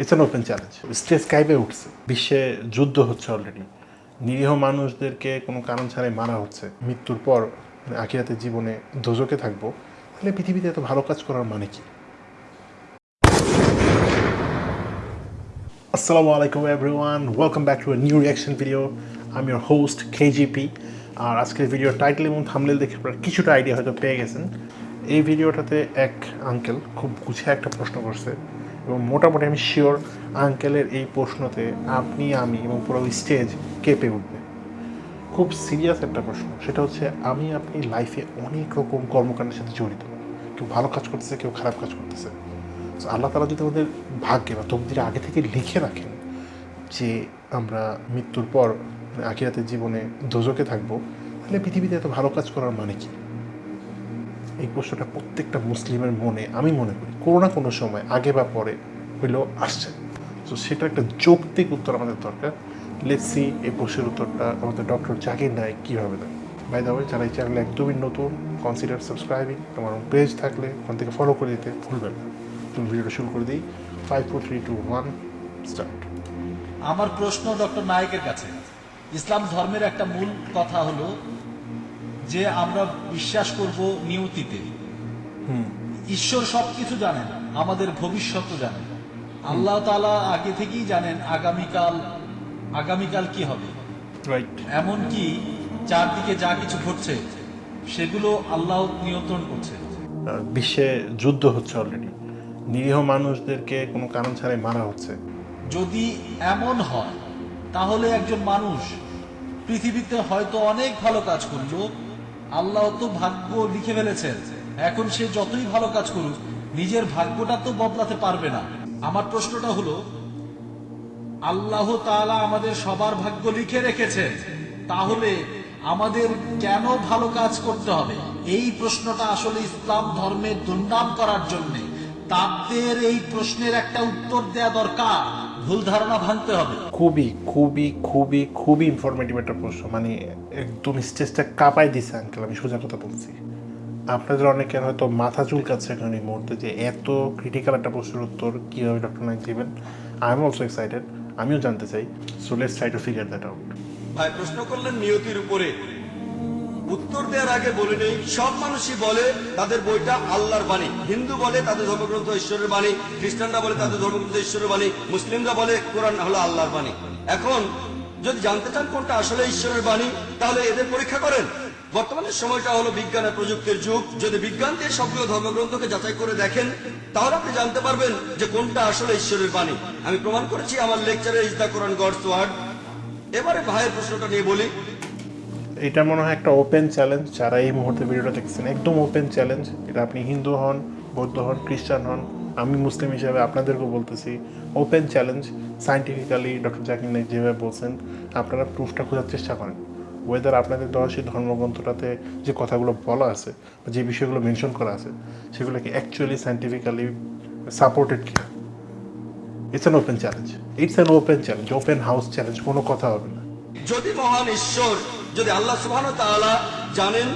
It's an open challenge stage কাইবে উঠছে। বিশ্বে যুদ্ধ হচ্ছে অলরেডি নিরীহ মানুষদেরকে কোনো কারণ ছাড়াই মারা হচ্ছে। মৃত্যুর পর আখিরাতের জীবনে দোজকে থাকব। তাহলে পৃথিবীতে এত ভালো কাজ করার মানে কি? আসসালামু আলাইকুম everyone welcome back to new reaction video আমি ইউর হোস্ট কেজিপি আর আজকের ভিডিও টাইটেল এবং থামলেল দেখে আপনারা কিছুটা আইডিয়া হয়তো পেয়ে গেছেন। এই ভিডিওটাতে এক আঙ্কেল খুব গুছিয়ে একটা প্রশ্ন করছে। এবং মোটামুটি আমি শিওর আঙ্কেলের এই প্রশ্নতে আপনি, আমি এবং পুরো স্টেজ কেঁপে উঠবে। খুব সিরিয়াস একটা প্রশ্ন। সেটা হচ্ছে, আমি আপনি লাইফে অনেক রকম কর্মকাণ্ডের সাথে জড়িত। কেউ ভালো কাজ করতেছে, কেউ খারাপ কাজ করতেছে। আল্লাহ তালা যদি আমাদের ভাগ্যে বা তকদিরে আগে থেকে লিখে রাখেন যে আমরা মৃত্যুর পর মানে আখিরাতের জীবনে দোজকে থাকব, তাহলে পৃথিবীতে এত ভালো কাজ করার মানে কি? এই প্রশ্নটা প্রত্যেকটা মুসলিমের মনে, আমি মনে করি, কোনো না কোনো সময়, আগে বা পরে হইলেও আসছে। তো সেটা একটা যৌক্তিক উত্তর আমাদের দরকার। লেটসি এই প্রশ্নের উত্তরটা আমাদের ডক্টর জাকির নায়ক কীভাবে দেয় বাই দা ওয়ে যারা এই চ্যানেলে একদমই নতুন কনসিডার সাবস্ক্রাইবিং আমার পেজ থাকলে ওখান থেকে ফলো করে দিতে ভুলবেন না। তুমি ভিডিওটা শুরু করে দিই। Five four three two one start আমার প্রশ্ন ডক্টর নায়কের কাছে। ইসলাম ধর্মের একটা মূল কথা হলো যে আমরা বিশ্বাস করব নিয়তিতে। ঈশ্বর সবকিছু জানেন আমাদের ভবিষ্যৎ জানেন। আল্লাহ তাআলা আগে থেকেই জানেন আগামীকাল আগামীকাল কি হবে। রাইট এমনকি চারদিকে যা কিছু ঘটছে সেগুলো আল্লাহ নিয়ন্ত্রণ করছে। বিশ্বে যুদ্ধ হচ্ছে অলরেডি নিরীহ মানুষদেরকে কোনো কারণ ছাড়াই মারা হচ্ছে। যদি এমন হয় তাহলে একজন মানুষ পৃথিবীতে হয়তো অনেক ভালো কাজ করল আল্লাহ তো ভাগ্য লিখে ফেলেছেন। এখন সে যতই ভালো কাজ করুক, নিজের ভাগ্যটা তো বদলাতে পারবে না। আমার প্রশ্নটা হলো, আল্লাহ তাআলা আমাদের সবার ভাগ্য লিখে রেখেছেন, তাহলে আমাদের কেন ভালো কাজ করতে হবে? এই প্রশ্নটা আসলে ইসলাম ধর্মের দুর্নাম করার জন্য। তাদের এই প্রশ্নের একটা উত্তর দেয়া দরকার। ভুল ধারণা ভাঙতে হবে। খুবই খুবই খুবই খুবই ইনফরমেটিভ একটা প্রশ্ন। মানে একদম স্টেজটা কাঁপাই দিছে আঙ্কেল আমি সোজা কথা বলছি। আপনাদের অনেকের হয়তো মাথা চুলকাচ্ছে এখন এই মুহূর্তে যে এত ক্রিটিক্যাল একটা প্রশ্নের উত্তর কীভাবে ডক্টর নাইক দেবেন। আই এম অলসো এক্সাইটেড আমিও জানতে চাই। So let's try to figure that out ভাই প্রশ্ন করলেন নিয়তির উপরে। উত্তর দেওয়ার আগে বলে নেই, সব মানুষই বলে তাদের বইটা আল্লাহর বাণী। হিন্দু বলে তাদের ধর্মগ্রন্থ ঈশ্বরের বাণী, খ্রিস্টানরা বলে তাদের ধর্মগ্রন্থ ঈশ্বরের বাণী, মুসলিমরা বলে কোরআন হলো আল্লাহর বাণী। এখন যদি জানতে চান কোনটা আসলে ঈশ্বরের বাণী, তাহলে এদের পরীক্ষা করেন। বর্তমানে সময়টা হলো বিজ্ঞান আর প্রযুক্তির যুগ। যদি বিজ্ঞান দিয়ে সবগুলো ধর্মগ্রন্থকে যাচাই করে দেখেন, তাহলে আপনি জানতে পারবেন যে কোনটা আসলে ঈশ্বরের বাণী। আমি প্রমাণ করেছি আমার লেকচারে is the Quran God's word. এবারে ভাইয়ের প্রশ্নটা নিয়ে বলি। এটা মনে হয় একটা ওপেন চ্যালেঞ্জ যারা এই মুহূর্তে ভিডিওটা দেখছেন একদম ওপেন চ্যালেঞ্জ এটা আপনি হিন্দু হন, বৌদ্ধ হন, খ্রিস্টান হন, আমি মুসলিম হিসাবে আপনাদেরকেও বলতেছি open challenge scientifically doctor Zakir Naik যেভাবে বলছেন, আপনারা প্রুফটা খোঁজার চেষ্টা করেন। ওয়েদার আপনাদের দেওয়া সেই ধর্মগ্রন্থটাতে যে কথাগুলো বলা আছে বা যে বিষয়গুলো মেনশন করা আছে সেগুলো কি অ্যাকচুয়ালি সায়েন্টিফিক্যালি সাপোর্টেড কিনা। It's an open challenge it's an open challenge open house challenge কোনো কথা হবে না। যদি মহান ঈশ্বর যদি আল্লাহ সুবহান তাআলা জানেন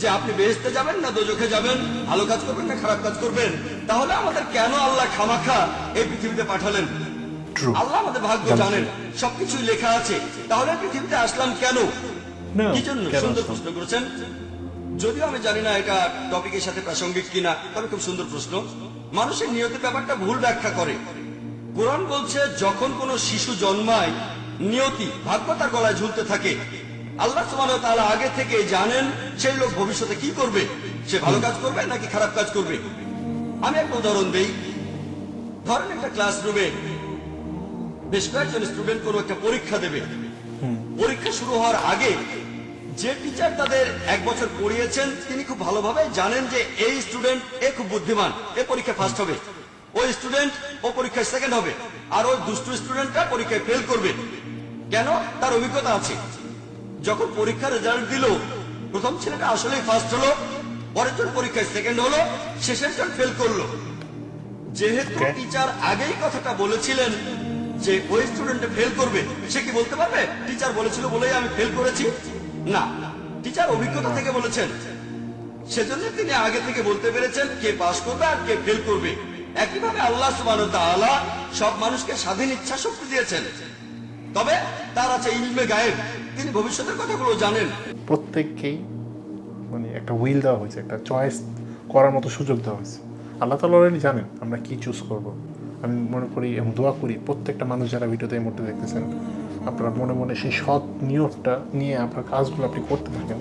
যে আপনি বেহেশতে যাবেন না দোজখে যাবেন ভালো কাজ করবেন না খারাপ কাজ করবেন তাহলে আমাদের কেন আল্লাহ খামাখা এই পৃথিবীতে পাঠালেন? আল্লাহ আমাদের ভাগ্য জানেন সবকিছুই লেখা আছে। তাহলে পৃথিবীতে আসলাম কেন? কি জন্য? সুন্দর প্রশ্ন করেছেন। যদিও আমি জানি না এটা টপিকের সাথে প্রাসঙ্গিক কিনা তবে খুব সুন্দর প্রশ্ন। মানুষের নিয়তের ব্যাপারটা ভুল ব্যাখ্যা করে। কোরআন বলছে যখন কোনো শিশু জন্মায় নিয়তি ভাগ্য তার গলায় ঝুলতে থাকে। আল্লাহ তাআলা আগে থেকে জানেন সেই লোক ভবিষ্যতে কি করবে? সে ভালো কাজ করবে নাকি খারাপ কাজ করবে? আমি একটা উদাহরণ দেই। ধরেন একটা ক্লাসরুমে বেশ কয়েকজন স্টুডেন্ট কোনো একটা পরীক্ষা দেবে। পরীক্ষা শুরু হওয়ার আগে যে টিচার তাদের এক বছর পড়িয়েছেন তিনি খুব ভালোভাবে জানেন যে এই স্টুডেন্ট এ খুব বুদ্ধিমান এ পরীক্ষা ফার্স্ট হবে। ওই স্টুডেন্ট ও পরীক্ষায় সেকেন্ড হবে। আর ওই দুষ্টু স্টুডেন্টটা পরীক্ষায় ফেল করবে। কেন? তার অভিজ্ঞতা আছে। যখন পরীক্ষার রেজাল্ট দিল প্রথম ছেলেটা আসলেই ফার্স্ট হলো পরের জন পরীক্ষায় সেকেন্ড হলো শেষের জন ফেল করল। যেহেতু টিচার আগেই কথাটা বলেছিলেন যে ওই স্টুডেন্ট ফেল করবে সে কি বলতে পারবে? টিচার বলেছিল বলেই আমি ফেল করেছি। না টিচার অভিজ্ঞতা থেকে বলেছেন। সেজন্য তিনি আগে থেকে বলতে পেরেছেন কে পাস করবে আর কে ফেল করবে। একইভাবে আল্লাহ সব মানুষকে স্বাধীন ইচ্ছা শক্তি দিয়েছেন। তবে তার আছে ইলমে গায়েব। তিনি ভবিষ্যতের কথাগুলো জানেন। প্রত্যেককেই মানে একটা উইল দেওয়া হয়েছে একটা চয়েস করার মতো সুযোগ দেওয়া হয়েছে। আল্লাহ তালা অলরেডি জানেন আমরা কি চুজ করব। আমি মনে করি এবং দোয়া করি প্রত্যেকটা মানুষ যারা ভিডিওতে এই মুহূর্তে দেখতেছেন আপনারা মনে মনে সেই সৎ নিয়তটা নিয়ে আপনার কাজগুলো আপনি করতে থাকেন।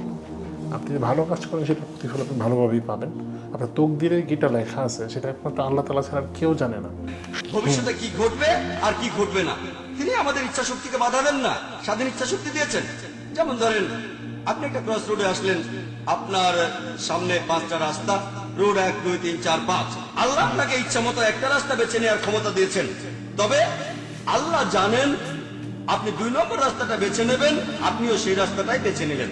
আপনি যে ভালো কাজ করেন সেটা প্রতিফল আপনি ভালোভাবেই পাবেন। আপনার তকদিরে যেটা লেখা আছে সেটা একমাত্র আল্লাহ তালা ছাড়া কেউ জানে না। ভবিষ্যতে কি ঘটবে আর কি ঘটবে না? তিনি আমাদের ইচ্ছা শক্তিকে বাধা দেন না, স্বাধীন ইচ্ছা শক্তি দিয়েছেন। যেমন ধরেন, আপনি একটা ক্রস রোডে আসলেন, আপনার সামনে পাঁচটা রাস্তা রোড এক, দুই, তিন, চার, পাঁচ। আল্লাহ আপনাকে ইচ্ছা মতো একটা রাস্তা বেছে নেওয়ার ক্ষমতা দিয়েছেন। তবে আল্লাহ জানেন, আপনি দুই নম্বর রাস্তাটা বেছে নেবেন, আপনিও সেই রাস্তাটাই বেছে নিলেন।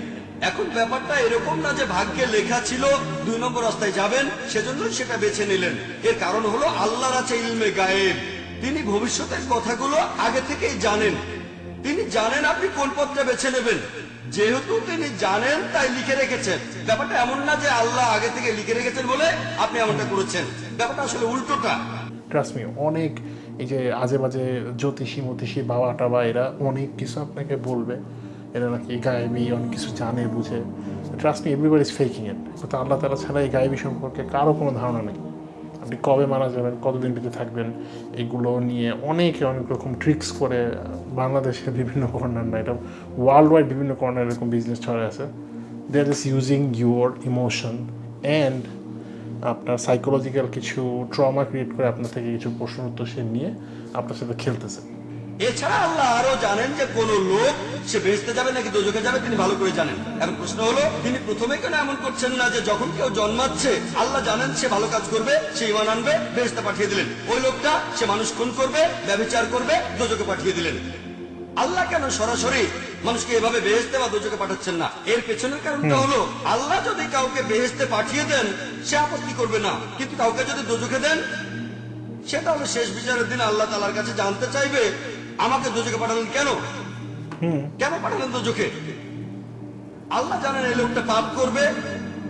এখন ব্যাপারটা এরকম না যে ভাগ্যে লেখা ছিল, দুই নম্বর রাস্তায় যাবেন সেজন্য সেটা বেছে নিলেন। এর কারণ হলো, আল্লাহর আছে ইলমে গায়েব। তিনি ভবিষ্যতের কথাগুলো আগে থেকেই জানেন। তিনি জানেন আপনি কোন পথটা বেছে নেবেন। যেহেতু তিনি জানেন, তাই লিখে রেখেছেন। ব্যাপারটা এমন না যে আল্লাহ আগে থেকে লিখে রেখেছেন বলে আপনি এমনটা করেছেন। ব্যাপারটা আসলে উল্টোটা। ট্রাস্ট অনেক এই যে আজে বাজে জ্যোতিষী, মতিষী বাবা টাবা এরা অনেক কিছু আপনাকে বলবে। এরা নাকি গায়েবী অনেক কিছু জানে, বুঝে। Trust me everybody is faking it আল্লাহ তালা ছাড়া এই গায়েবী সম্পর্কে কারও কোনো ধারণা নেই। আপনি কবে মারা যাবেন, কতদিন বেঁচে থাকবেন, এগুলো নিয়ে অনেকে অনেক রকম ট্রিক্স করে বাংলাদেশের বিভিন্ন কর্নার না, এটা ওয়ার্ল্ড ওয়াইড বিভিন্ন কর্নার এরকম বিজনেস ছড়ে আছে। They are just using your emotion and আপনার সাইকোলজিক্যাল কিছু ট্রমা ক্রিয়েট করে আপনার থেকে কিছু প্রশ্ন উত্তর সে নিয়ে আপনার সাথে খেলতেছে। এছাড়া আল্লাহ আরও জানেন যে কোন লোক সে বেহেস্তে যাবে নাকি দোজখে যাবে তিনি ভালো করে জানেন। এখন প্রশ্ন হলো তিনি প্রথমে কেন এমন করছেন না যে যখন কেউ জন্মাচ্ছে আল্লাহ জানেন সে ভালো কাজ করবে সে ইমান আনবে বেহেস্তে পাঠিয়ে দিলেন। ওই লোকটা সে মানুষ খুন করবে ব্যবচার করবে দোজকে পাঠিয়ে দিলেন। আল্লাহ কেন সরাসরি মানুষকে এভাবে বেহেস্তে বা দোজকে পাঠাচ্ছেন না? এর পেছনের কারণটা হলো আল্লাহ যদি কাউকে বেহেস্তে পাঠিয়ে দেন সে আপত্তি করবে না। কিন্তু কাউকে যদি দোজকে দেন সেটা হলো শেষ বিচারের দিন আল্লাহ তালার কাছে জানতে চাইবে আমাকে দুজকে পাঠালেন কেন? কেন পাঠালেন দুজকে? আল্লাহ জানেন এই লোকটা পাপ করবে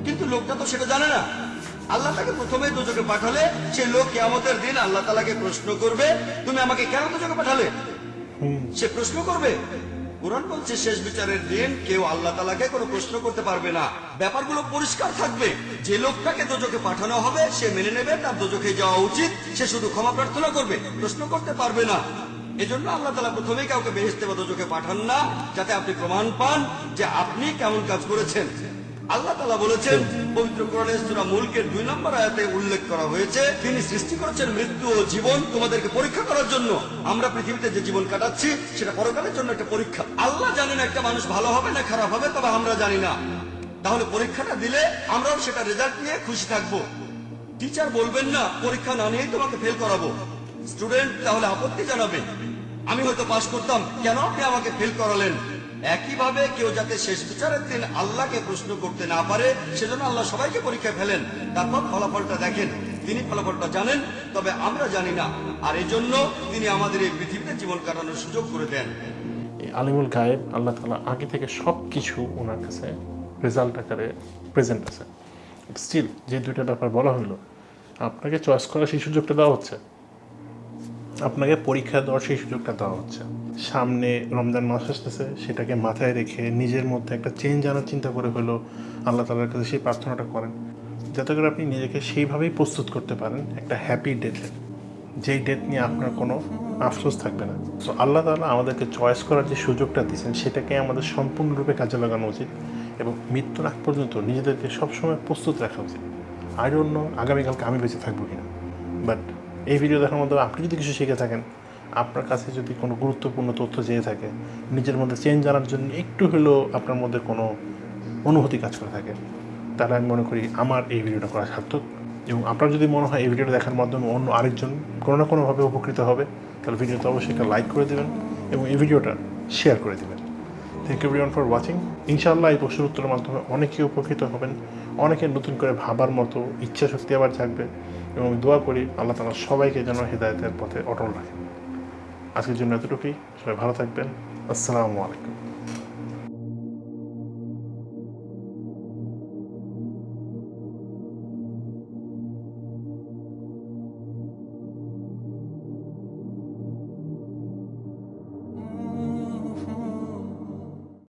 কিন্তু লোকটা তো সেটা জানে না। আল্লাহ তাকে প্রথমে দুজকে পাঠালে সে লোক কেমতের দিন আল্লাহ তালাকে প্রশ্ন করবে তুমি আমাকে কেন দুজকে পাঠালে? সে প্রশ্ন করবে কোরআন বলছে, শেষ বিচারের দিন কেউ আল্লাহ তালাকে কোনো প্রশ্ন করতে পারবে না। ব্যাপারগুলো পরিষ্কার থাকবে। যে লোকটাকে দোজকে পাঠানো হবে, সে মেনে নেবে, তার দোজকে যাওয়া উচিত, সে শুধু ক্ষমা প্রার্থনা করবে, প্রশ্ন করতে পারবে না। এজন্য আল্লাহ তালা প্রথমেই কাউকে বেহেস্তে বা দোজকে পাঠান না, যাতে আপনি প্রমাণ পান যে আপনি কেমন কাজ করেছেন। আল্লাহ তালা বলেছেন পবিত্র কোরআনের সূরা মুলকের দুই নম্বর আয়াতে উল্লেখ করা হয়েছে তিনি সৃষ্টি করেছেন মৃত্যু ও জীবন তোমাদেরকে পরীক্ষা করার জন্য। আমরা পৃথিবীতে যে জীবন কাটাচ্ছি সেটা পরকালের জন্য একটা পরীক্ষা। আল্লাহ জানেন একটা মানুষ ভালো হবে না খারাপ হবে তবে আমরা জানি না। তাহলে পরীক্ষাটা দিলে আমরাও সেটা রেজাল্ট নিয়ে খুশি থাকব। টিচার বলবেন না পরীক্ষা না নিয়েই তোমাকে ফেল করাবো। স্টুডেন্ট তাহলে আপত্তি জানাবে। আমি হয়তো পাশ করতাম কেন আপনি আমাকে ফেল করালেন? একইভাবে কেউ যাতে শেষ বিচারের দিন আল্লাহকে প্রশ্ন করতে না পারে, সেজন্য আল্লাহ সবাইকে পরীক্ষায় ফেলেন। তারপর ফলাফলটা দেখেন। তিনি ফলাফলটা জানেন, তবে আমরা জানি না। আর এই জন্য তিনি আমাদের এই পৃথিবীতে জীবন কাটানোর সুযোগ করে দেন। আলিমুল গায়েব আল্লাহ তালা আগে থেকে সব কিছু ওনার কাছে রেজাল্ট আকারে প্রেজেন্ট আছে। স্টিল যে দুইটা ব্যাপার বলা হলো, আপনাকে চয়েস করার সেই সুযোগটা দেওয়া হচ্ছে। আপনাকে পরীক্ষা দেওয়ার সেই সুযোগটা দেওয়া হচ্ছে। সামনে রমজান মাস আসতেছে, সেটাকে মাথায় রেখে নিজের মধ্যে একটা চেঞ্জ আনার চিন্তা করে হলো আল্লাহ তালার কাছে সেই প্রার্থনাটা করেন। যাতে করে আপনি নিজেকে সেইভাবেই প্রস্তুত করতে পারেন একটা হ্যাপি ডেটের যেই ডেট নিয়ে আপনার কোনো আফসোস থাকবে না। সো আল্লাহ তালা আমাদেরকে চয়েস করার যে সুযোগটা দিয়েছেন, সেটাকে আমাদের সম্পূর্ণরূপে কাজে লাগানো উচিত এবং মৃত্যুর আগ পর্যন্ত নিজেদেরকে সবসময় প্রস্তুত রাখা উচিত। আর অন্য আগামীকালকে আমি বেঁচে থাকব কিনা? বাট এই ভিডিও দেখার মধ্যে আপনি যদি কিছু শিখে থাকেন আপনার কাছে যদি কোনো গুরুত্বপূর্ণ তথ্য চেয়ে থাকে, নিজের মধ্যে চেঞ্জ আনার জন্য একটু হলেও আপনার মধ্যে কোনো অনুভূতি কাজ করে থাকে, তাহলে আমি মনে করি আমার এই ভিডিওটা করা সার্থক। এবং আপনার যদি মনে হয় এই ভিডিওটা দেখার মাধ্যমে অন্য আরেকজন কোনো না কোনোভাবে উপকৃত হবে, তাহলে ভিডিওতে অবশ্যই একটা লাইক করে দেবেন এবং এই ভিডিওটা শেয়ার করে দেবেন। Thank you everyone for watching ইনশাআল্লাহ এই প্রশ্নের উত্তরের মাধ্যমে অনেকেই উপকৃত হবেন, অনেকে নতুন করে ভাবার মতো ইচ্ছা শক্তি আবার জাগবে এবং দোয়া করি আল্লাহ তালা সবাইকে যেন হৃদায়তের পথে অটল রাখেন। আজকের জন্য এতটুকুই। সবাই ভালো থাকবেন। আসসালামু আলাইকুম।